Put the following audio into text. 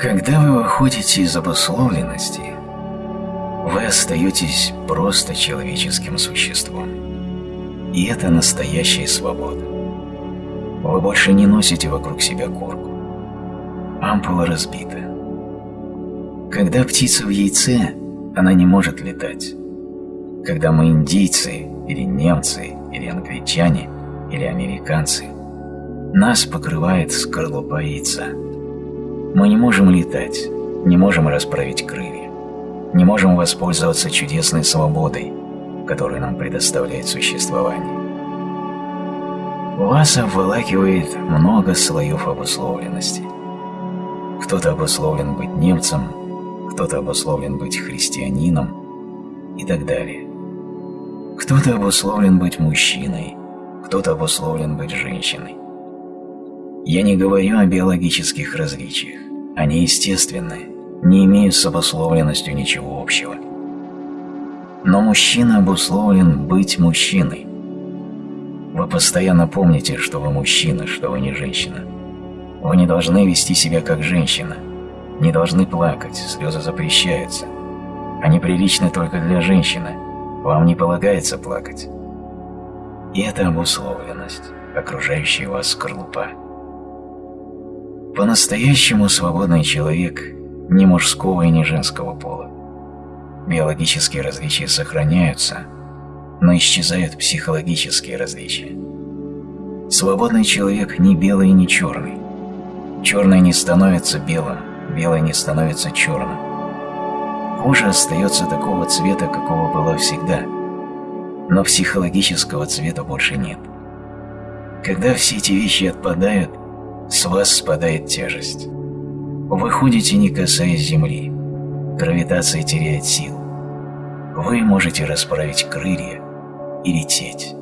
Когда вы выходите из обусловленности, вы остаетесь просто человеческим существом. И это настоящая свобода. Вы больше не носите вокруг себя корку. Ампула разбита. Когда птица в яйце, она не может летать. Когда мы индийцы, или немцы, или англичане, или американцы, нас покрывает скорлупа яйца. Мы не можем летать, не можем расправить крылья, не можем воспользоваться чудесной свободой, которую нам предоставляет существование. Вас обволакивает много слоев обусловленности. Кто-то обусловлен быть немцем, кто-то обусловлен быть христианином и так далее. Кто-то обусловлен быть мужчиной, кто-то обусловлен быть женщиной. Я не говорю о биологических различиях. Они естественны, не имеют с обусловленностью ничего общего. Но мужчина обусловлен быть мужчиной. Вы постоянно помните, что вы мужчина, что вы не женщина. Вы не должны вести себя как женщина, не должны плакать, слезы запрещаются. Они приличны только для женщины, вам не полагается плакать. И это обусловленность, окружающая вас скорлупа. По-настоящему свободный человек ни мужского и ни женского пола. Биологические различия сохраняются, но исчезают психологические различия. Свободный человек не белый и не черный. Черное не становится белым, белое не становится черным. Кожа остается такого цвета, какого была всегда, но психологического цвета больше нет. Когда все эти вещи отпадают, с вас спадает тяжесть. Вы ходите, не касаясь земли. Гравитация теряет силу. Вы можете расправить крылья и лететь.